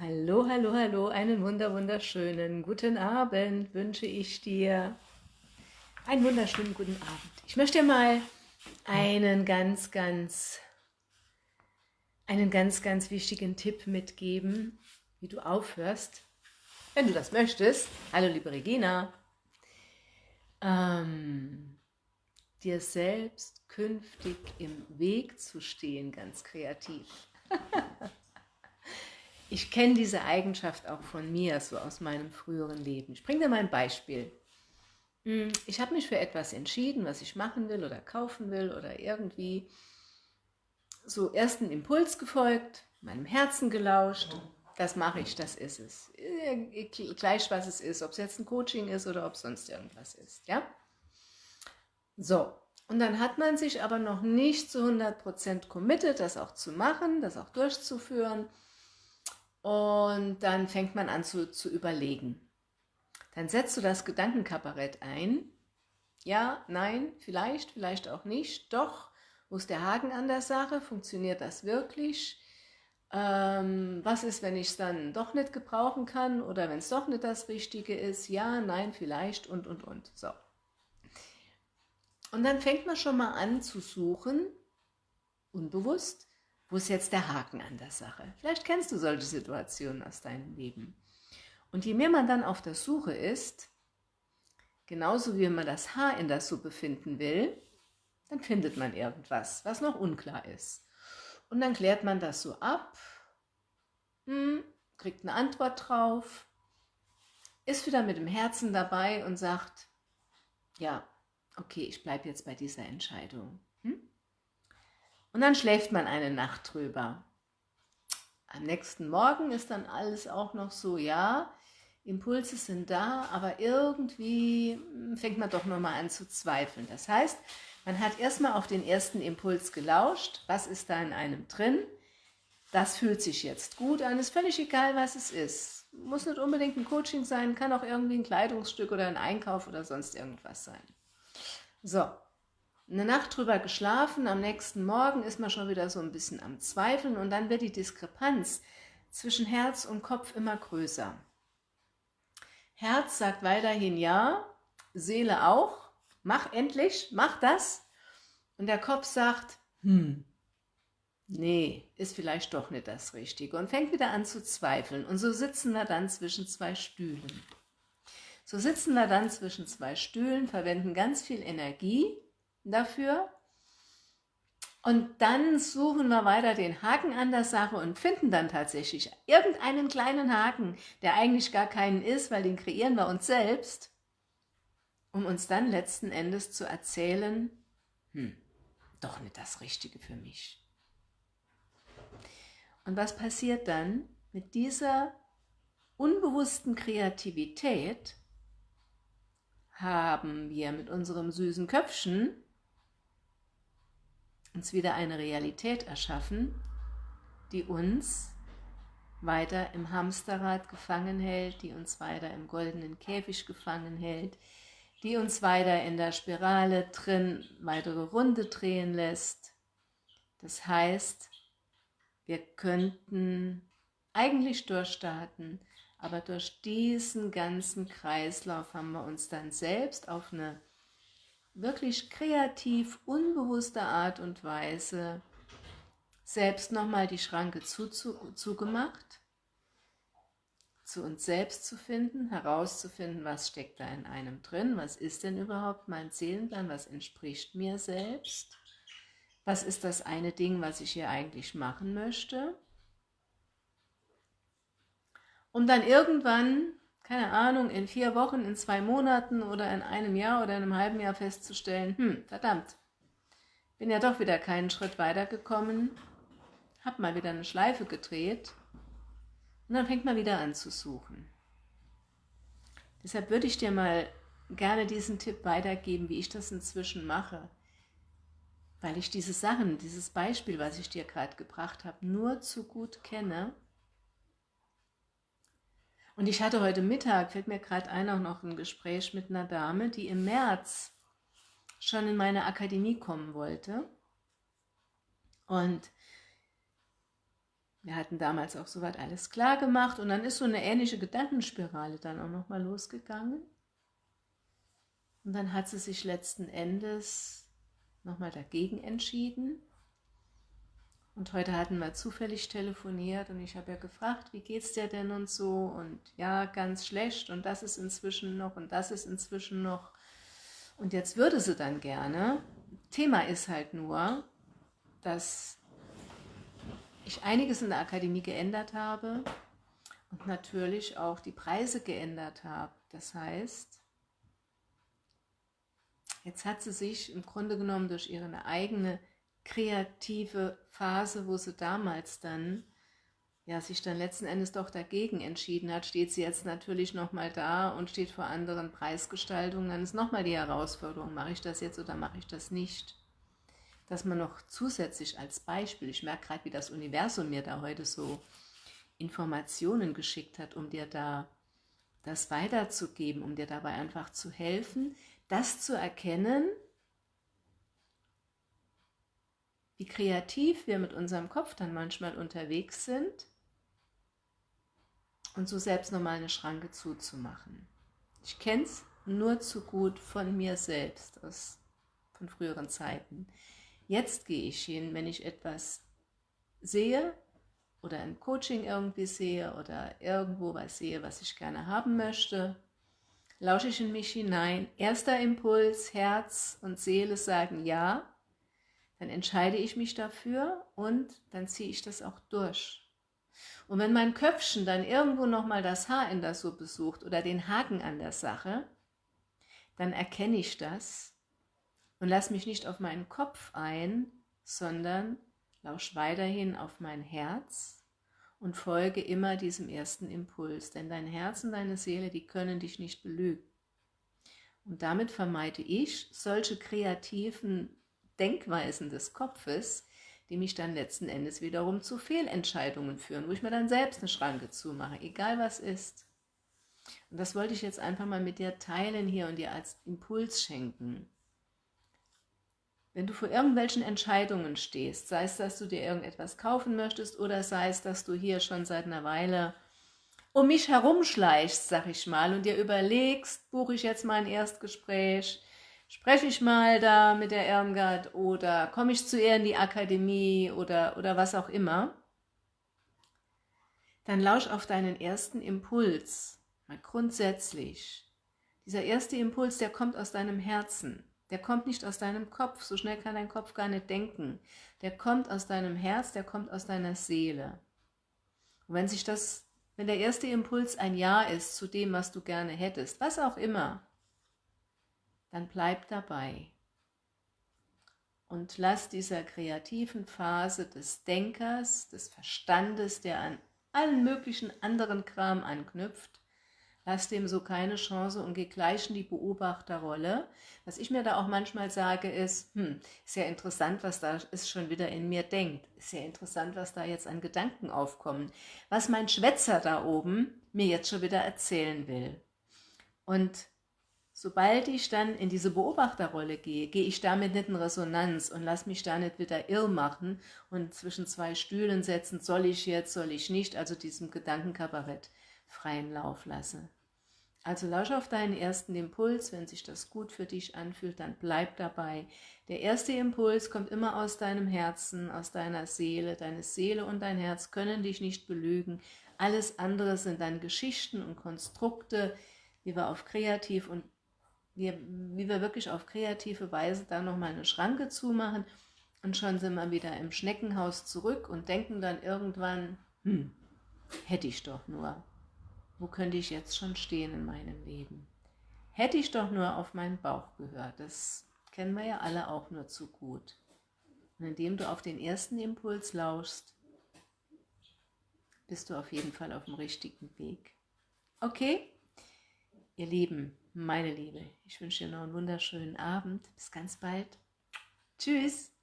Hallo, hallo, hallo, einen wunder, wunderschönen guten Abend wünsche ich dir. Einen wunderschönen guten Abend. Ich möchte dir mal einen ganz, ganz, einen ganz, ganz wichtigen Tipp mitgeben, wie du aufhörst, wenn du das möchtest. Hallo, liebe Regina. Ähm, dir selbst künftig im Weg zu stehen, ganz kreativ. Ich kenne diese Eigenschaft auch von mir, so aus meinem früheren Leben. Ich bringe dir mal ein Beispiel. Hm, ich habe mich für etwas entschieden, was ich machen will oder kaufen will oder irgendwie so ersten Impuls gefolgt, meinem Herzen gelauscht. Das mache ich, das ist es. Äh, gleich, was es ist, ob es jetzt ein Coaching ist oder ob es sonst irgendwas ist. Ja? So, und dann hat man sich aber noch nicht zu 100% committed, das auch zu machen, das auch durchzuführen. Und dann fängt man an zu, zu überlegen. Dann setzt du das Gedankenkabarett ein. Ja, nein, vielleicht, vielleicht auch nicht. Doch, wo ist der Haken an der Sache? Funktioniert das wirklich? Ähm, was ist, wenn ich es dann doch nicht gebrauchen kann oder wenn es doch nicht das Richtige ist? Ja, nein, vielleicht und, und, und. So. Und dann fängt man schon mal an zu suchen, unbewusst, wo ist jetzt der Haken an der Sache? Vielleicht kennst du solche Situationen aus deinem Leben. Und je mehr man dann auf der Suche ist, genauso wie man das Haar in der Suppe finden will, dann findet man irgendwas, was noch unklar ist. Und dann klärt man das so ab, hm, kriegt eine Antwort drauf, ist wieder mit dem Herzen dabei und sagt, ja, okay, ich bleibe jetzt bei dieser Entscheidung. Und dann schläft man eine Nacht drüber. Am nächsten Morgen ist dann alles auch noch so, ja, Impulse sind da, aber irgendwie fängt man doch nochmal an zu zweifeln. Das heißt, man hat erstmal auf den ersten Impuls gelauscht, was ist da in einem drin, das fühlt sich jetzt gut an, ist völlig egal, was es ist. Muss nicht unbedingt ein Coaching sein, kann auch irgendwie ein Kleidungsstück oder ein Einkauf oder sonst irgendwas sein. So, eine Nacht drüber geschlafen, am nächsten Morgen ist man schon wieder so ein bisschen am Zweifeln und dann wird die Diskrepanz zwischen Herz und Kopf immer größer. Herz sagt weiterhin ja, Seele auch, mach endlich, mach das. Und der Kopf sagt, hm, nee, ist vielleicht doch nicht das Richtige und fängt wieder an zu zweifeln. Und so sitzen wir dann zwischen zwei Stühlen. So sitzen wir dann zwischen zwei Stühlen, verwenden ganz viel Energie dafür. Und dann suchen wir weiter den Haken an der Sache und finden dann tatsächlich irgendeinen kleinen Haken, der eigentlich gar keinen ist, weil den kreieren wir uns selbst, um uns dann letzten Endes zu erzählen, hm, doch nicht das Richtige für mich. Und was passiert dann mit dieser unbewussten Kreativität? Haben wir mit unserem süßen Köpfchen uns wieder eine Realität erschaffen, die uns weiter im Hamsterrad gefangen hält, die uns weiter im goldenen Käfig gefangen hält, die uns weiter in der Spirale drin weitere Runde drehen lässt. Das heißt, wir könnten eigentlich durchstarten, aber durch diesen ganzen Kreislauf haben wir uns dann selbst auf eine wirklich kreativ, unbewusste Art und Weise selbst nochmal die Schranke zu, zu, zugemacht, zu uns selbst zu finden, herauszufinden, was steckt da in einem drin, was ist denn überhaupt mein Seelenplan, was entspricht mir selbst, was ist das eine Ding, was ich hier eigentlich machen möchte, um dann irgendwann keine Ahnung, in vier Wochen, in zwei Monaten oder in einem Jahr oder in einem halben Jahr festzustellen, hm, verdammt, bin ja doch wieder keinen Schritt weitergekommen, hab mal wieder eine Schleife gedreht und dann fängt man wieder an zu suchen. Deshalb würde ich dir mal gerne diesen Tipp weitergeben, wie ich das inzwischen mache, weil ich diese Sachen, dieses Beispiel, was ich dir gerade gebracht habe, nur zu gut kenne und ich hatte heute Mittag, fällt mir gerade ein, auch noch ein Gespräch mit einer Dame, die im März schon in meine Akademie kommen wollte. Und Wir hatten damals auch soweit alles klar gemacht und dann ist so eine ähnliche Gedankenspirale dann auch nochmal losgegangen. Und dann hat sie sich letzten Endes nochmal dagegen entschieden. Und heute hatten wir zufällig telefoniert und ich habe ja gefragt, wie geht's dir denn und so und ja, ganz schlecht und das ist inzwischen noch und das ist inzwischen noch. Und jetzt würde sie dann gerne. Thema ist halt nur, dass ich einiges in der Akademie geändert habe und natürlich auch die Preise geändert habe. Das heißt, jetzt hat sie sich im Grunde genommen durch ihre eigene kreative Phase, wo sie damals dann ja, sich dann letzten Endes doch dagegen entschieden hat, steht sie jetzt natürlich nochmal da und steht vor anderen Preisgestaltungen. Dann ist nochmal die Herausforderung, mache ich das jetzt oder mache ich das nicht? Dass man noch zusätzlich als Beispiel, ich merke gerade, wie das Universum mir da heute so Informationen geschickt hat, um dir da das weiterzugeben, um dir dabei einfach zu helfen, das zu erkennen, wie kreativ wir mit unserem Kopf dann manchmal unterwegs sind und so selbst nochmal eine Schranke zuzumachen. Ich kenne es nur zu gut von mir selbst, aus, von früheren Zeiten. Jetzt gehe ich hin, wenn ich etwas sehe oder ein Coaching irgendwie sehe oder irgendwo was sehe, was ich gerne haben möchte, lausche ich in mich hinein. Erster Impuls, Herz und Seele sagen ja, dann entscheide ich mich dafür und dann ziehe ich das auch durch. Und wenn mein Köpfchen dann irgendwo nochmal das Haar in der Suppe sucht oder den Haken an der Sache, dann erkenne ich das und lass mich nicht auf meinen Kopf ein, sondern lausch weiterhin auf mein Herz und folge immer diesem ersten Impuls, denn dein Herz und deine Seele, die können dich nicht belügen. Und damit vermeide ich solche kreativen Denkweisen des Kopfes, die mich dann letzten Endes wiederum zu Fehlentscheidungen führen, wo ich mir dann selbst eine Schranke zumache, egal was ist. Und das wollte ich jetzt einfach mal mit dir teilen hier und dir als Impuls schenken. Wenn du vor irgendwelchen Entscheidungen stehst, sei es, dass du dir irgendetwas kaufen möchtest oder sei es, dass du hier schon seit einer Weile um mich herumschleichst, sag ich mal, und dir überlegst, buche ich jetzt mal ein Erstgespräch, spreche ich mal da mit der Irmgard oder komme ich zu ihr in die Akademie oder, oder was auch immer, dann lausch auf deinen ersten Impuls, mal grundsätzlich. Dieser erste Impuls, der kommt aus deinem Herzen, der kommt nicht aus deinem Kopf, so schnell kann dein Kopf gar nicht denken. Der kommt aus deinem Herz, der kommt aus deiner Seele. Und wenn sich das, wenn der erste Impuls ein Ja ist zu dem, was du gerne hättest, was auch immer, dann bleib dabei und lass dieser kreativen Phase des Denkers, des Verstandes, der an allen möglichen anderen Kram anknüpft, lass dem so keine Chance und geh gleich in die Beobachterrolle. Was ich mir da auch manchmal sage ist, hm, ist ja interessant, was da ist schon wieder in mir denkt. Ist ja interessant, was da jetzt an Gedanken aufkommen. Was mein Schwätzer da oben mir jetzt schon wieder erzählen will. Und Sobald ich dann in diese Beobachterrolle gehe, gehe ich damit nicht in Resonanz und lass mich da nicht wieder irr machen und zwischen zwei Stühlen setzen, soll ich jetzt, soll ich nicht, also diesem Gedankenkabarett freien Lauf lasse. Also lausch auf deinen ersten Impuls, wenn sich das gut für dich anfühlt, dann bleib dabei. Der erste Impuls kommt immer aus deinem Herzen, aus deiner Seele. Deine Seele und dein Herz können dich nicht belügen. Alles andere sind dann Geschichten und Konstrukte, die wir auf kreativ und wir, wie wir wirklich auf kreative Weise da nochmal eine Schranke zumachen und schon sind wir wieder im Schneckenhaus zurück und denken dann irgendwann, hm, hätte ich doch nur. Wo könnte ich jetzt schon stehen in meinem Leben? Hätte ich doch nur auf meinen Bauch gehört. Das kennen wir ja alle auch nur zu gut. Und indem du auf den ersten Impuls lauschst, bist du auf jeden Fall auf dem richtigen Weg. Okay? Ihr Lieben, meine Liebe, ich wünsche dir noch einen wunderschönen Abend. Bis ganz bald. Tschüss.